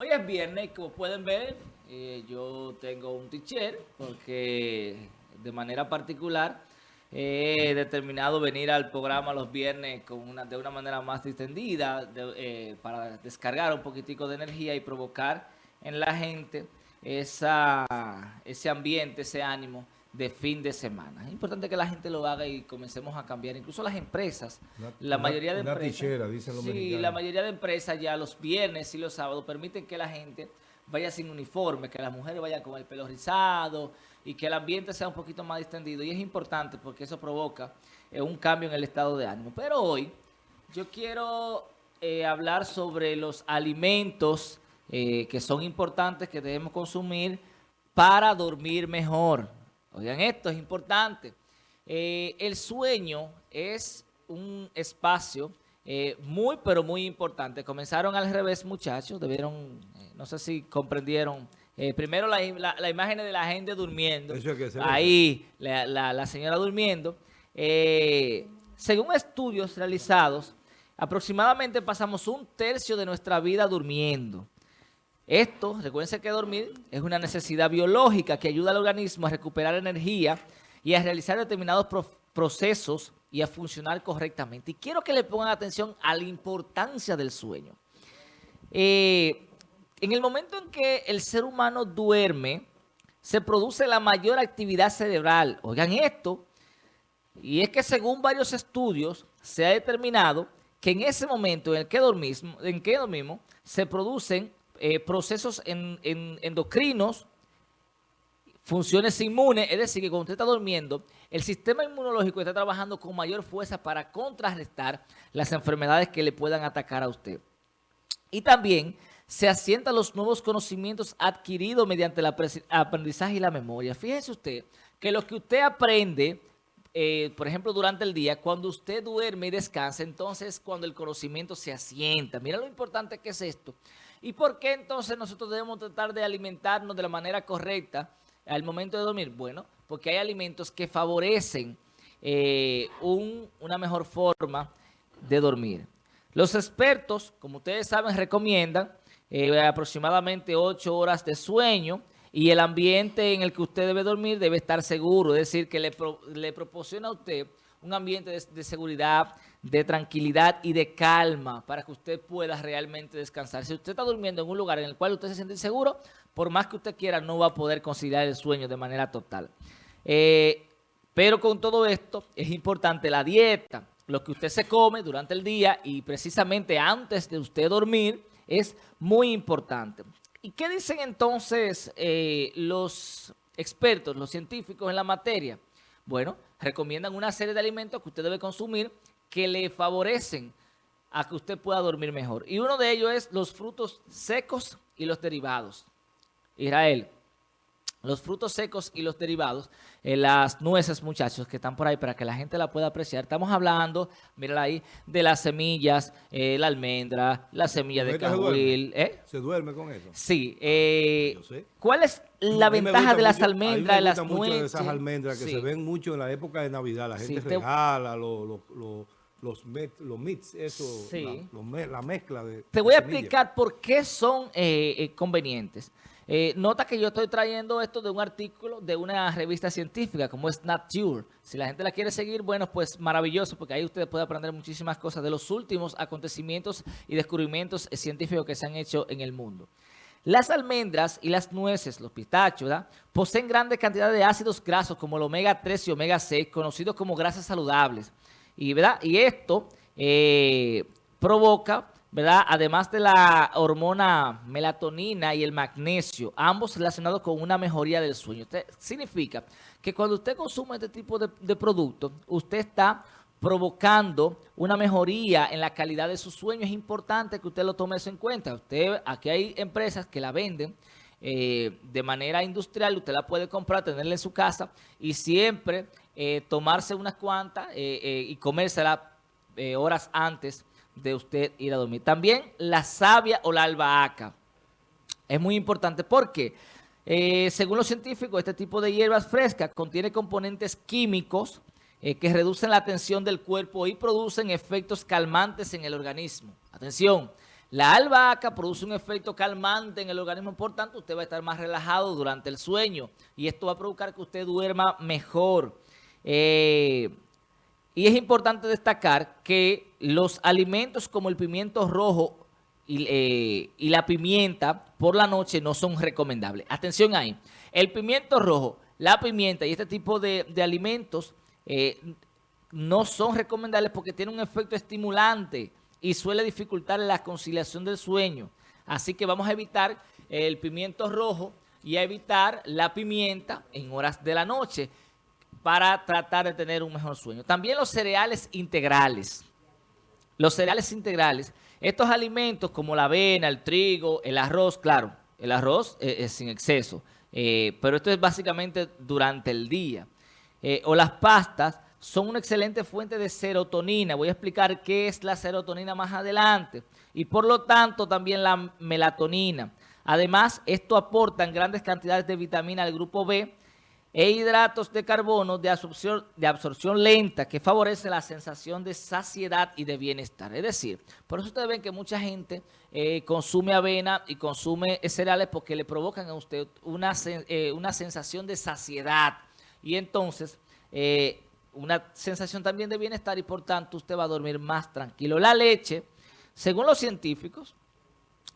Hoy es viernes, como pueden ver, eh, yo tengo un teacher porque de manera particular he determinado venir al programa los viernes con una, de una manera más distendida eh, para descargar un poquitico de energía y provocar en la gente esa, ese ambiente, ese ánimo de fin de semana. Es importante que la gente lo haga y comencemos a cambiar. Incluso las empresas, la mayoría de empresas... dicen los Sí, la mayoría de empresas ya los viernes y los sábados permiten que la gente vaya sin uniforme, que las mujeres vayan con el pelo rizado y que el ambiente sea un poquito más distendido. Y es importante porque eso provoca eh, un cambio en el estado de ánimo. Pero hoy yo quiero eh, hablar sobre los alimentos eh, que son importantes que debemos consumir para dormir mejor. Oigan esto, es importante. Eh, el sueño es un espacio eh, muy, pero muy importante. Comenzaron al revés, muchachos. Debieron, eh, no sé si comprendieron. primero la, imagen de la gente durmiendo. Ahí, la, señora durmiendo. según estudios realizados, aproximadamente pasamos un tercio de nuestra vida durmiendo. Esto, recuerden que dormir es una necesidad biológica que ayuda al organismo a recuperar energía y a realizar determinados procesos y a funcionar correctamente. Y quiero que le pongan atención a la importancia del sueño. Eh, en el momento en que el ser humano duerme, se produce la mayor actividad cerebral. Oigan esto, y es que según varios estudios se ha determinado que en ese momento en el que dormimos, en que dormimos se producen eh, procesos endocrinos, funciones inmunes, es decir, que cuando usted está durmiendo, el sistema inmunológico está trabajando con mayor fuerza para contrarrestar las enfermedades que le puedan atacar a usted. Y también se asientan los nuevos conocimientos adquiridos mediante el aprendizaje y la memoria. Fíjese usted que lo que usted aprende, eh, por ejemplo, durante el día, cuando usted duerme y descansa, entonces cuando el conocimiento se asienta. Mira lo importante que es esto. ¿Y por qué entonces nosotros debemos tratar de alimentarnos de la manera correcta al momento de dormir? Bueno, porque hay alimentos que favorecen eh, una mejor forma de dormir. Los expertos, como ustedes saben, recomiendan eh, aproximadamente 8 horas de sueño y el ambiente en el que usted debe dormir debe estar seguro, es decir, que le, le proporciona a usted un ambiente de, seguridad, de tranquilidad y de calma para que usted pueda realmente descansar. Si usted está durmiendo en un lugar en el cual usted se siente inseguro, por más que usted quiera, no va a poder conciliar el sueño de manera total. Eh, pero con todo esto, es importante la dieta, lo que usted se come durante el día y precisamente antes de usted dormir, es muy importante. ¿Y qué dicen entonces eh, los expertos, los científicos en la materia? Bueno, recomiendan una serie de alimentos que usted debe consumir que le favorecen a que usted pueda dormir mejor. Y uno de ellos es los frutos secos y los derivados. Israel, los frutos secos y los derivados, eh, las nueces, muchachos, que están por ahí para que la gente la pueda apreciar. Estamos hablando, mira ahí, de las semillas, eh, la almendra, la semilla de cajuil. ¿eh? ¿Se duerme con eso? Sí. Eh, ¿Cuál es la ventaja de las almendras, de las nueces? de esas almendras que se ven mucho en la época de Navidad. La gente regala los... los mix, eso, la, mezcla de Te voy a explicar por qué son convenientes. Eh, nota que yo estoy trayendo esto de un artículo de una revista científica como es Nature. Si la gente la quiere seguir, bueno, pues maravilloso, porque ahí usted puede aprender muchísimas cosas de los últimos acontecimientos y descubrimientos científicos que se han hecho en el mundo. Las almendras y las nueces, los pistachos, poseen grandes cantidades de ácidos grasos como el omega 3 y omega 6, conocidos como grasas saludables. Y, ¿verdad? y esto eh, provoca ¿verdad? Además de la hormona melatonina y el magnesio, ambos relacionados con una mejoría del sueño. significa que cuando usted consume este tipo de, de productos, usted está provocando una mejoría en la calidad de su sueño. Es importante que usted lo tome eso en cuenta. Usted, aquí hay empresas que la venden eh, de manera industrial, usted la puede comprar, tenerla en su casa y siempre eh, tomarse unas cuantas eh, y comérsela horas antes de usted ir a dormir. También la savia o la albahaca. Es muy importante porque, eh, según los científicos, este tipo de hierbas frescas contiene componentes químicos eh, que reducen la tensión del cuerpo y producen efectos calmantes en el organismo. Atención, La albahaca produce un efecto calmante en el organismo, por tanto usted va a estar más relajado durante el sueño y esto va a provocar que usted duerma mejor. Eh, y es importante destacar que los alimentos como el pimiento rojo y, eh, la pimienta por la noche no son recomendables. Atención ahí, el pimiento rojo, la pimienta y este tipo de, alimentos eh, no son recomendables porque tienen un efecto estimulante y suele dificultar la conciliación del sueño. Así que vamos a evitar el pimiento rojo y a evitar la pimienta en horas de la noche para tratar de tener un mejor sueño. También los cereales integrales. Los cereales integrales, estos alimentos como la avena, el trigo, el arroz, claro, el arroz es, sin exceso, eh, pero esto es básicamente durante el día. Eh, o las pastas, son una excelente fuente de serotonina. Voy a explicar qué es la serotonina más adelante. Y por lo tanto también la melatonina. Además, esto aporta en grandes cantidades de vitamina al grupo B e hidratos de carbono de absorción, de absorción lenta que favorece la sensación de saciedad y de bienestar. Es decir, por eso ustedes ven que mucha gente eh, consume avena y consume cereales porque le provocan a usted una, eh, una sensación de saciedad. Y entonces... Eh, una sensación también de bienestar y por tanto usted va a dormir más tranquilo. La leche, según los científicos,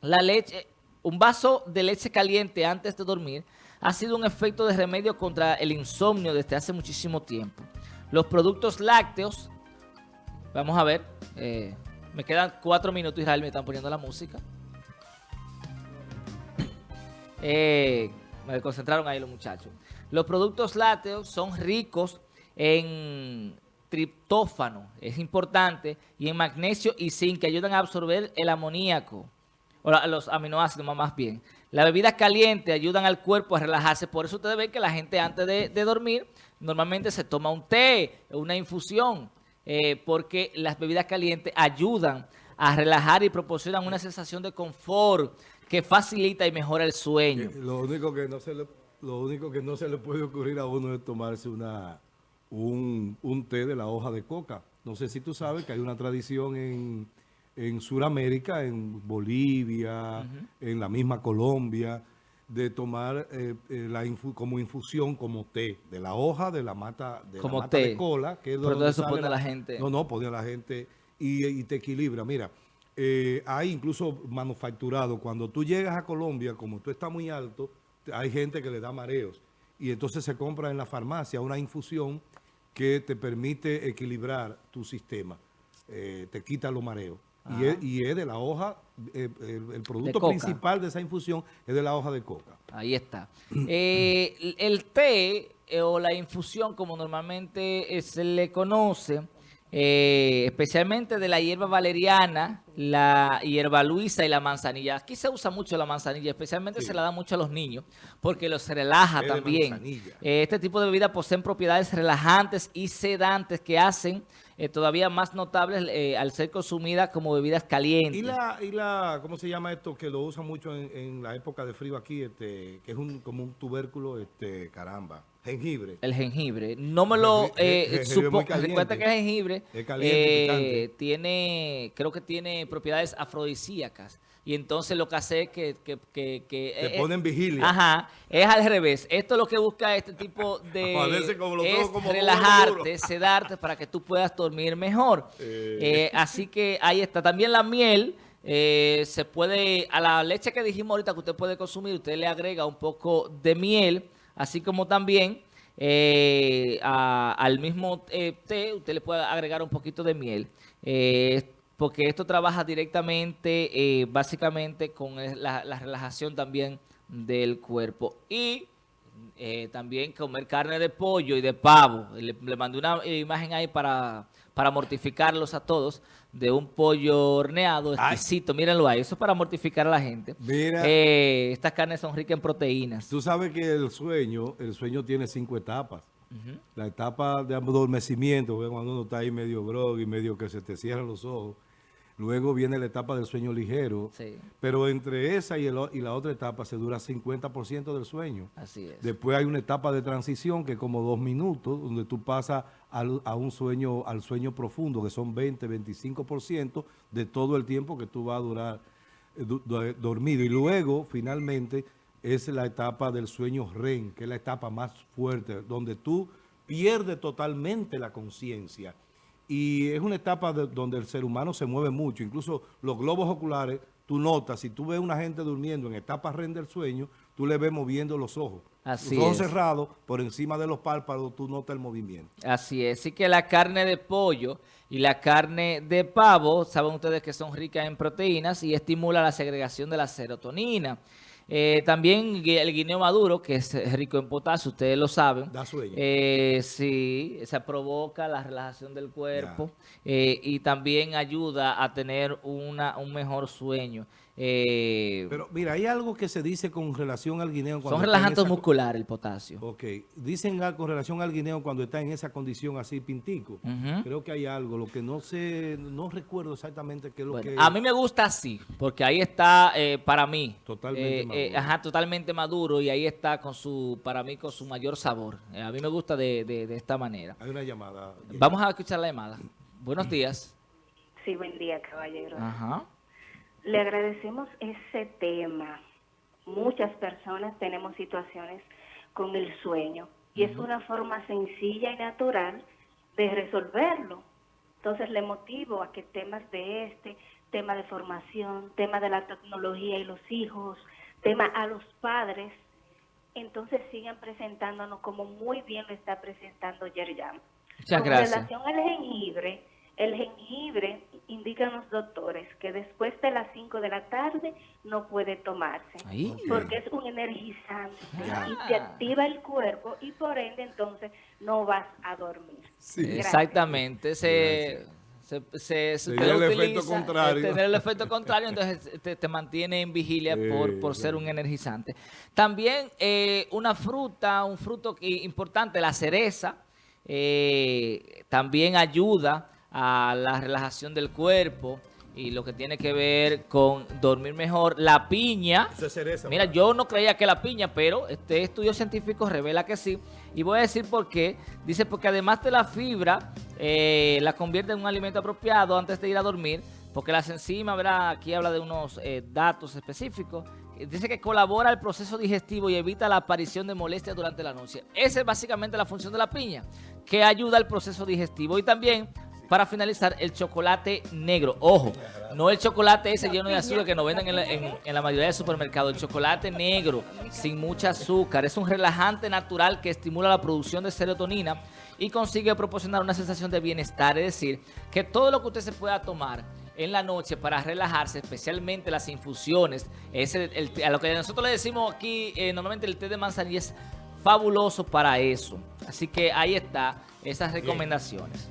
la leche, un vaso de leche caliente antes de dormir ha sido un efecto de remedio contra el insomnio desde hace muchísimo tiempo. Los productos lácteos, vamos a ver, eh, me quedan cuatro minutos, Israel, me están poniendo la música. Eh, me concentraron ahí los muchachos. Los productos lácteos son ricos en triptófano, es importante, y en magnesio y zinc, que ayudan a absorber el amoníaco, o los aminoácidos más bien. Las bebidas calientes ayudan al cuerpo a relajarse, por eso ustedes ven que la gente antes de, dormir normalmente se toma un té, una infusión, eh, porque las bebidas calientes ayudan a relajar y proporcionan una sensación de confort que facilita y mejora el sueño. Lo único que no se le, lo único que no se le puede ocurrir a uno es tomarse una un, un, té de la hoja de coca. No sé si tú sabes que hay una tradición en, en Sudamérica, en Bolivia, en la misma Colombia, de tomar eh, eh, la como infusión, como té, de la hoja de la mata, de, como la mata de cola. Que es Pero eso pone a la gente. No, no, pone a la gente y, te equilibra. Mira, eh, hay incluso manufacturado, cuando tú llegas a Colombia, como tú estás muy alto, hay gente que le da mareos. Y entonces se compra en la farmacia una infusión que te permite equilibrar tu sistema, eh, te quita los mareos. Y es, de la hoja, eh, el, producto principal de esa infusión es de la hoja de coca. Ahí está. Eh, el té o la infusión, como normalmente se le conoce, eh, especialmente de la hierba valeriana, la hierba luisa y la manzanilla. Aquí se usa mucho la manzanilla, especialmente se la da mucho a los niños, porque los relaja también. Eh, este tipo de bebidas poseen propiedades relajantes y sedantes que hacen eh, todavía más notables al ser consumidas como bebidas calientes. ¿Y la, y la, cómo se llama esto que lo usan mucho en, la época de frío aquí, este, que es un, como un tubérculo, este, caramba? Jengibre. El jengibre. No me lo... Eh, supo, recuerda que el jengibre eh, tiene, creo que tiene propiedades afrodisíacas. Y entonces lo que hace es que... que, que, que Te eh, ponen vigilia. Ajá, es al revés. Esto es lo que busca este tipo de... Como es como relajarte, sedarte para que tú puedas dormir mejor. Eh. así que ahí está. También la miel... se puede, a la leche que dijimos ahorita que usted puede consumir, usted le agrega un poco de miel, así como también eh, al mismo eh, té, usted le puede agregar un poquito de miel, eh, porque esto trabaja directamente, básicamente, con la, relajación también del cuerpo. Y también comer carne de pollo y de pavo. Le, le mandé una imagen ahí para, para mortificarlos a todos de un pollo horneado exquisito. Mírenlo ahí. Eso es para mortificar a la gente. Mira. Eh, estas carnes son ricas en proteínas. Tú sabes que el sueño, el sueño tiene cinco etapas. La etapa de adormecimiento, cuando uno está ahí medio grog y medio que se te cierran los ojos. Luego viene la etapa del sueño ligero. Pero entre esa y, y, la otra etapa se dura 50% del sueño. Así es. Después hay una etapa de transición que es como dos minutos, donde tú pasas al, a un sueño, al sueño profundo, que son 20, 25% de todo el tiempo que tú vas a durar dormido. Y luego, finalmente, es la etapa del sueño REM, que es la etapa más fuerte, donde tú pierdes totalmente la conciencia. Y es una etapa donde el ser humano se mueve mucho. Incluso los globos oculares, tú notas, si tú ves a una gente durmiendo en etapa REM del sueño, tú le ves moviendo los ojos. Así los ojos cerrados, por encima de los párpados, tú notas el movimiento. Así es. Así que la carne de pollo y la carne de pavo, saben ustedes que son ricas en proteínas y estimula la segregación de la serotonina. Eh, también el guineo maduro, que es rico en potasio, ustedes lo saben. Da sueño. Eh, sí, se provoca la relajación del cuerpo eh, y también ayuda a tener una, un mejor sueño. Eh, Pero mira, hay algo que se dice con relación al guineo. Cuando son relajantes musculares el potasio. Ok. Dicen con relación al guineo cuando está en esa condición así pintico. Creo que hay algo. Lo que no sé, no recuerdo exactamente qué es lo que... A mí me gusta así, porque ahí está eh, para mí. Totalmente eh, maduro. ajá, totalmente maduro y ahí está con su, para mí con su mayor sabor. a mí me gusta de, de, esta manera. Hay una llamada. Vamos a escuchar la llamada. Buenos días. Sí, buen día, caballero. Ajá. Le agradecemos ese tema. Muchas personas tenemos situaciones con el sueño y es una forma sencilla y natural de resolverlo. Entonces le motivo a que temas de este, tema de formación, tema de la tecnología y los hijos, tema a los padres, entonces sigan presentándonos como muy bien lo está presentando Yerjan. Muchas gracias. Con relación al jengibre, el jengibre, indican los doctores, que después de las 5 de la tarde no puede tomarse, porque es un energizante y te activa el cuerpo y por ende entonces no vas a dormir. Exactamente, se... Se, se, el efecto contrario. tener el efecto contrario, entonces te, mantiene en vigilia por, por ser un energizante. También eh, una fruta, un fruto importante, la cereza, eh, también ayuda a la relajación del cuerpo y lo que tiene que ver con dormir mejor. La piña, mira, yo no creía que la piña, pero este estudio científico revela que sí. Y voy a decir por qué. Dice porque además de la fibra, eh, la convierte en un alimento apropiado antes de ir a dormir, porque las enzimas, ¿verdad? aquí habla de unos eh, datos específicos, dice que colabora al proceso digestivo y evita la aparición de molestias durante la noche. Esa es básicamente la función de la piña, que ayuda al proceso digestivo y también para finalizar, el chocolate negro. Ojo, no el chocolate ese lleno de azúcar que nos venden en la, mayoría de supermercados. El chocolate negro, sin mucha azúcar. Es un relajante natural que estimula la producción de serotonina y consigue proporcionar una sensación de bienestar. Es decir, que todo lo que usted se pueda tomar en la noche para relajarse, especialmente las infusiones, a lo que nosotros le decimos aquí, eh, normalmente el té de manzanilla es fabuloso para eso. Así que ahí está esas recomendaciones.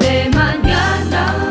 De mañana.